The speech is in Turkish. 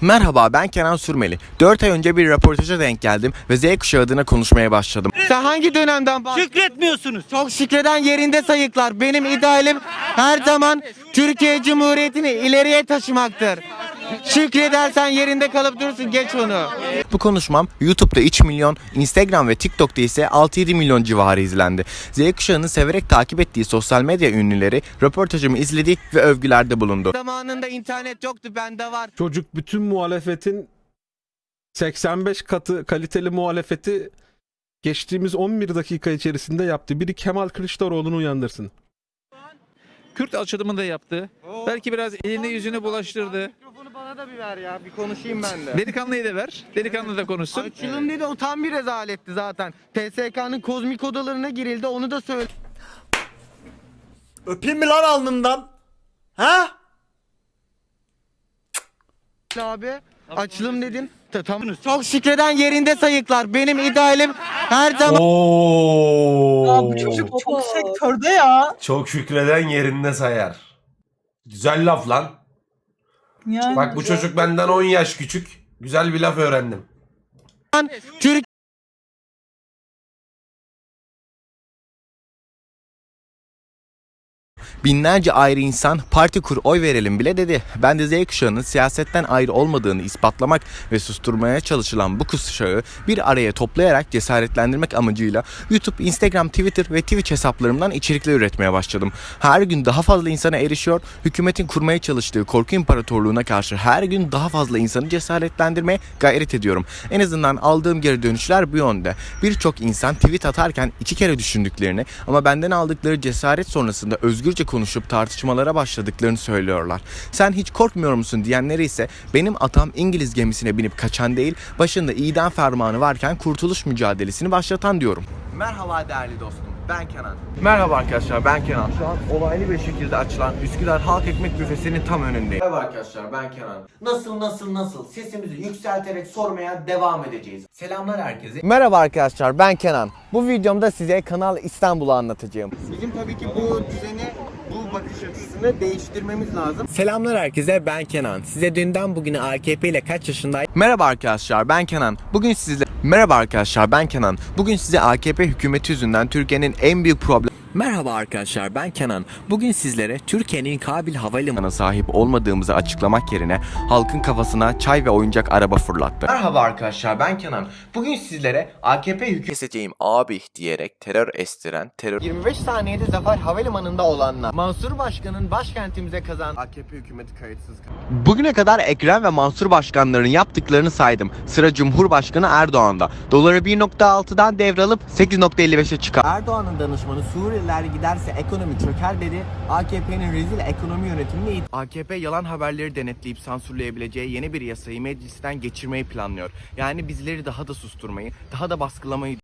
Merhaba ben Kenan Sürmeli. 4 ay önce bir röportaja denk geldim ve Z kuşağı adına konuşmaya başladım. Sen hangi dönemden bahsediyorsun? Şükretmiyorsunuz. Çok şükreden yerinde sayıklar. Benim idealim her zaman Türkiye Cumhuriyeti'ni ileriye taşımaktır. Şükredersen yerinde kalıp durursun geç onu. Bu konuşmam YouTube'da 3 milyon, Instagram ve TikTok'ta ise 6-7 milyon civarı izlendi. Z kuşağının severek takip ettiği sosyal medya ünlüleri röportajımı izledi ve övgülerde bulundu. Zamanında internet yoktu bende var. Çocuk bütün muhalefetin 85 katı kaliteli muhalefeti geçtiğimiz 11 dakika içerisinde yaptı. Biri Kemal Kılıçdaroğlu'nu uyandırsın. Kürt açılımını da yaptı. Belki biraz elini yüzünü bulaştırdı. Mikrofonu bana da bir ver ya bir konuşayım ben de. Delikanlıyı da ver. Delikanlı da konuşsun. Açılım dedi o tam bir rezaletti zaten. TSK'nın kozmik odalarına girildi onu da söyle. Öpeyim mi lan alnından? Ha? abi. Açılım dedin. Ta- Tamam. Çok şükreden yerinde sayıklar. Benim idealim her zaman Oo. Çok sektörde ya. Çok şükreden yerinde sayar. Güzel laf lan. Yani Bak bu çocuk benden 10 yaş küçük. Güzel bir laf öğrendim. Türk Binlerce ayrı insan parti kur oy verelim bile dedi. Ben de Z kuşağının siyasetten ayrı olmadığını ispatlamak ve susturmaya çalışılan bu kuşağı bir araya toplayarak cesaretlendirmek amacıyla YouTube, Instagram, Twitter ve Twitch hesaplarımdan içerikler üretmeye başladım. Her gün daha fazla insana erişiyor, hükümetin kurmaya çalıştığı korku imparatorluğuna karşı her gün daha fazla insanı cesaretlendirmeye gayret ediyorum. En azından aldığım geri dönüşler bu yönde. Birçok insan tweet atarken iki kere düşündüklerini ama benden aldıkları cesaret sonrasında özgürce konuşup tartışmalara başladıklarını söylüyorlar. Sen hiç korkmuyor musun diyenleri ise benim atam İngiliz gemisine binip kaçan değil, başında idam fermanı varken kurtuluş mücadelesini başlatan diyorum. Merhaba değerli dostum. Ben Kenan. Merhaba arkadaşlar ben Kenan. Şu an olaylı bir şekilde açılan Üsküdar Halk Ekmek Büfesi'nin tam önündeyim. Merhaba arkadaşlar ben Kenan. Nasıl nasıl nasıl sesimizi yükselterek sormaya devam edeceğiz. Selamlar herkese. Merhaba arkadaşlar ben Kenan. Bu videomda size Kanal İstanbul'u anlatacağım. bizim tabii ki bu düzeni bakış açısını değiştirmemiz lazım. Selamlar herkese ben Kenan. Size dünden bugüne AKP ile kaç yaşındayım? Merhaba arkadaşlar ben Kenan. Bugün sizle Merhaba arkadaşlar ben Kenan. Bugün size AKP hükümeti yüzünden Türkiye'nin en büyük problem Merhaba arkadaşlar ben Kenan. Bugün sizlere Türkiye'nin Kabil Havalimanı'na sahip olmadığımızı açıklamak yerine halkın kafasına çay ve oyuncak araba fırlattı. Merhaba arkadaşlar ben Kenan. Bugün sizlere AKP hükümeti keseceğim abi diyerek terör estiren terör 25 saniyede Zafer Havalimanı'nda olanlar. Mansur Başkan'ın başkentimize kazan AKP hükümeti kayıtsız Bugüne kadar Ekrem ve Mansur başkanların yaptıklarını saydım. Sıra Cumhurbaşkanı Erdoğan'da. Doları 1.6'dan devralıp 8.55'e çıkar. Erdoğan'ın danışmanı Suriyeliler giderse ekonomi çöker dedi. AKP'nin rezil ekonomi yönetimini AKP yalan haberleri denetleyip sansürleyebileceği yeni bir yasayı meclisten geçirmeyi planlıyor. Yani bizleri daha da susturmayı, daha da baskılamayı